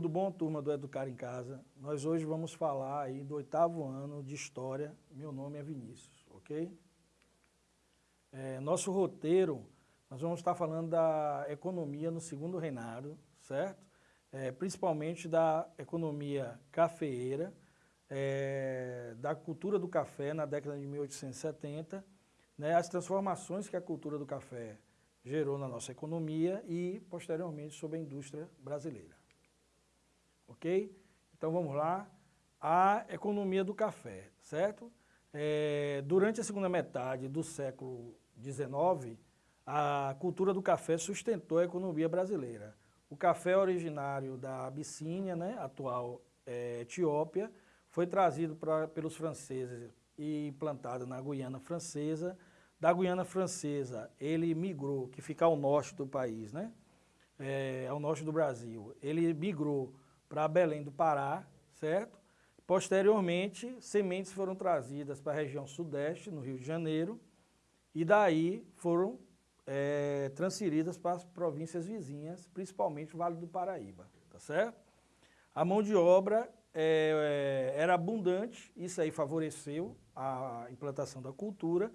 Tudo bom, turma do Educar em Casa? Nós hoje vamos falar aí do oitavo ano de História. Meu nome é Vinícius, ok? É, nosso roteiro, nós vamos estar falando da economia no segundo reinado, certo? É, principalmente da economia cafeeira, é, da cultura do café na década de 1870, né, as transformações que a cultura do café gerou na nossa economia e, posteriormente, sobre a indústria brasileira ok? Então vamos lá. A economia do café, certo? É, durante a segunda metade do século XIX, a cultura do café sustentou a economia brasileira. O café originário da Abissínia, né, atual é, Etiópia, foi trazido pra, pelos franceses e implantado na Guiana Francesa. Da Guiana Francesa, ele migrou, que fica ao norte do país, né, é, ao norte do Brasil. Ele migrou para Belém do Pará, certo? Posteriormente, sementes foram trazidas para a região sudeste, no Rio de Janeiro, e daí foram é, transferidas para as províncias vizinhas, principalmente o Vale do Paraíba, tá certo? A mão de obra é, era abundante, isso aí favoreceu a implantação da cultura,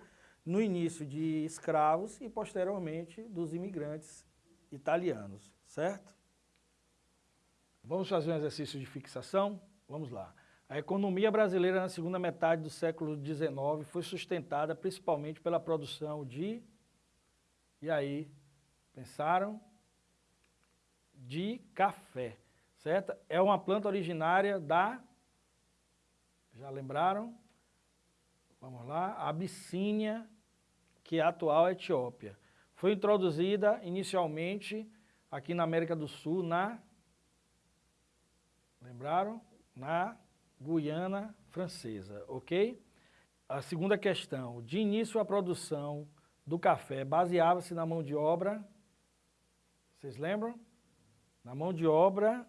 no início de escravos e posteriormente dos imigrantes italianos, certo? Vamos fazer um exercício de fixação? Vamos lá. A economia brasileira na segunda metade do século XIX foi sustentada principalmente pela produção de... E aí, pensaram? De café, certo? É uma planta originária da... Já lembraram? Vamos lá. Abissínia, que é a atual Etiópia. Foi introduzida inicialmente aqui na América do Sul, na Lembraram? Na Guiana Francesa, ok? A segunda questão, de início a produção do café baseava-se na mão de obra, vocês lembram? Na mão de obra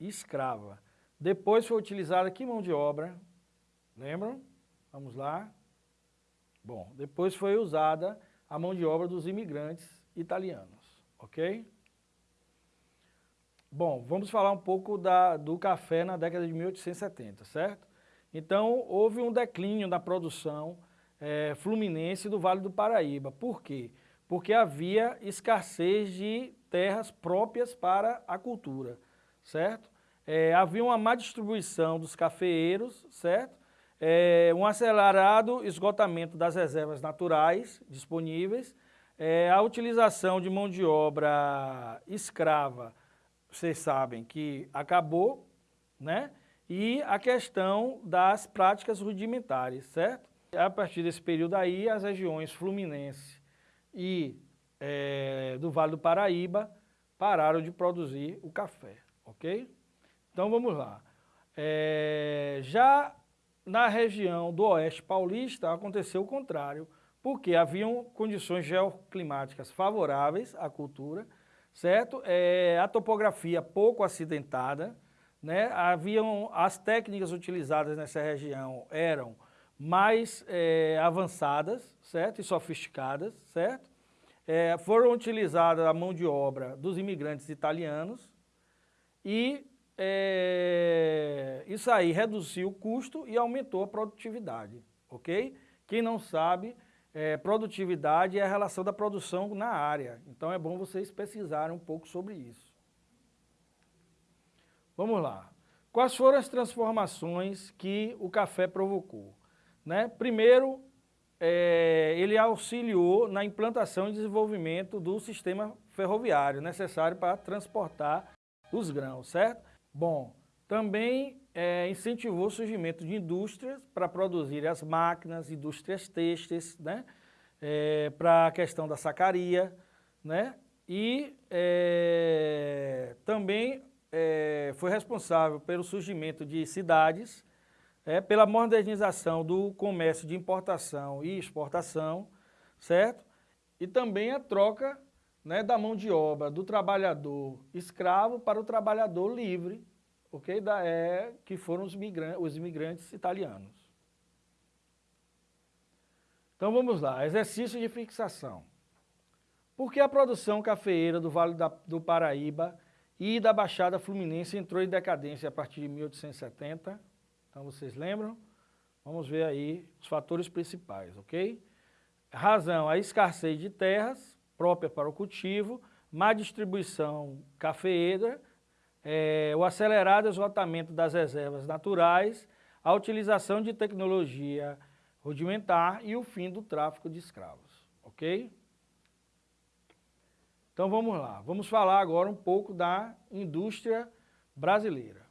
escrava. Depois foi utilizada que mão de obra? Lembram? Vamos lá. Bom, depois foi usada a mão de obra dos imigrantes italianos, ok? Bom, vamos falar um pouco da, do café na década de 1870, certo? Então, houve um declínio na produção é, fluminense do Vale do Paraíba. Por quê? Porque havia escassez de terras próprias para a cultura, certo? É, havia uma má distribuição dos cafeeiros, certo? É, um acelerado esgotamento das reservas naturais disponíveis, a utilização de mão de obra escrava vocês sabem que acabou, né? E a questão das práticas rudimentares, certo? A partir desse período aí, as regiões Fluminense e é, do Vale do Paraíba pararam de produzir o café, ok? Então vamos lá. É, já na região do Oeste Paulista aconteceu o contrário, porque haviam condições geoclimáticas favoráveis à cultura, certo? É, a topografia pouco acidentada, né? Haviam, as técnicas utilizadas nessa região eram mais é, avançadas, certo? E sofisticadas, certo? É, foram utilizadas a mão de obra dos imigrantes italianos e é, isso aí reduziu o custo e aumentou a produtividade, ok? Quem não sabe, é, produtividade é a relação da produção na área. Então é bom vocês pesquisarem um pouco sobre isso. Vamos lá. Quais foram as transformações que o café provocou? Né? Primeiro, é, ele auxiliou na implantação e desenvolvimento do sistema ferroviário necessário para transportar os grãos, certo? Bom, também é, incentivou o surgimento de indústrias para produzir as máquinas, indústrias têxteis, né? É, para a questão da sacaria, né? E é, também é, foi responsável pelo surgimento de cidades, é, pela modernização do comércio de importação e exportação, certo? E também a troca né, da mão de obra do trabalhador escravo para o trabalhador livre, ok? Da, é, que foram os, os imigrantes italianos. Então vamos lá, exercício de fixação. Por que a produção cafeeira do Vale da, do Paraíba e da Baixada Fluminense entrou em decadência a partir de 1870. Então vocês lembram? Vamos ver aí os fatores principais, ok? Razão, a escassez de terras própria para o cultivo, má distribuição cafeeira, é, o acelerado esgotamento das reservas naturais, a utilização de tecnologia rudimentar e o fim do tráfico de escravos, ok? Então vamos lá, vamos falar agora um pouco da indústria brasileira.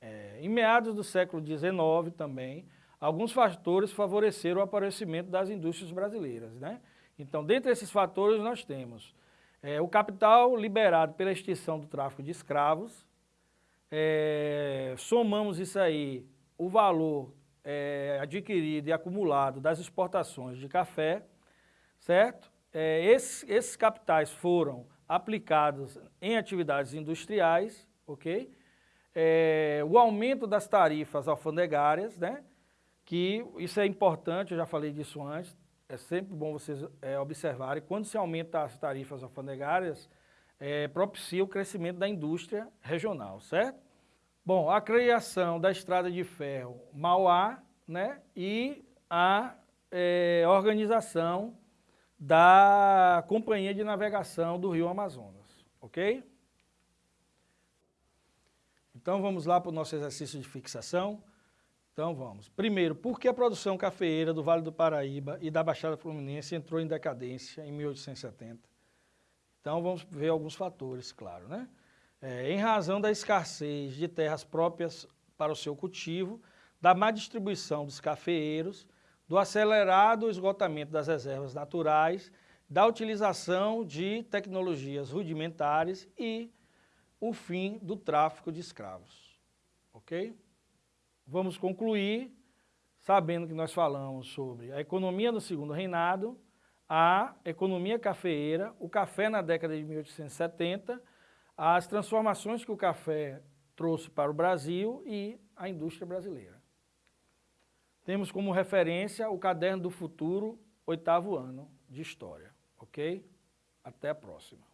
É, em meados do século XIX também, alguns fatores favoreceram o aparecimento das indústrias brasileiras. Né? Então, dentre esses fatores nós temos é, o capital liberado pela extinção do tráfico de escravos, é, somamos isso aí, o valor é, adquirido e acumulado das exportações de café, certo? É, esses, esses capitais foram aplicados em atividades industriais, ok? É, o aumento das tarifas alfandegárias, né? Que isso é importante, eu já falei disso antes, é sempre bom vocês é, observarem, quando se aumenta as tarifas alfandegárias, é, propicia o crescimento da indústria regional, certo? Bom, a criação da estrada de ferro Mauá, né? E a é, organização da Companhia de Navegação do Rio Amazonas, ok? Então vamos lá para o nosso exercício de fixação. Então vamos. Primeiro, por que a produção cafeeira do Vale do Paraíba e da Baixada Fluminense entrou em decadência em 1870? Então vamos ver alguns fatores, claro, né? É, em razão da escassez de terras próprias para o seu cultivo, da má distribuição dos cafeeiros, do acelerado esgotamento das reservas naturais, da utilização de tecnologias rudimentares e o fim do tráfico de escravos. Ok? Vamos concluir sabendo que nós falamos sobre a economia do segundo reinado, a economia cafeeira, o café na década de 1870, as transformações que o café trouxe para o Brasil e a indústria brasileira. Temos como referência o Caderno do Futuro, oitavo ano de História, ok? Até a próxima.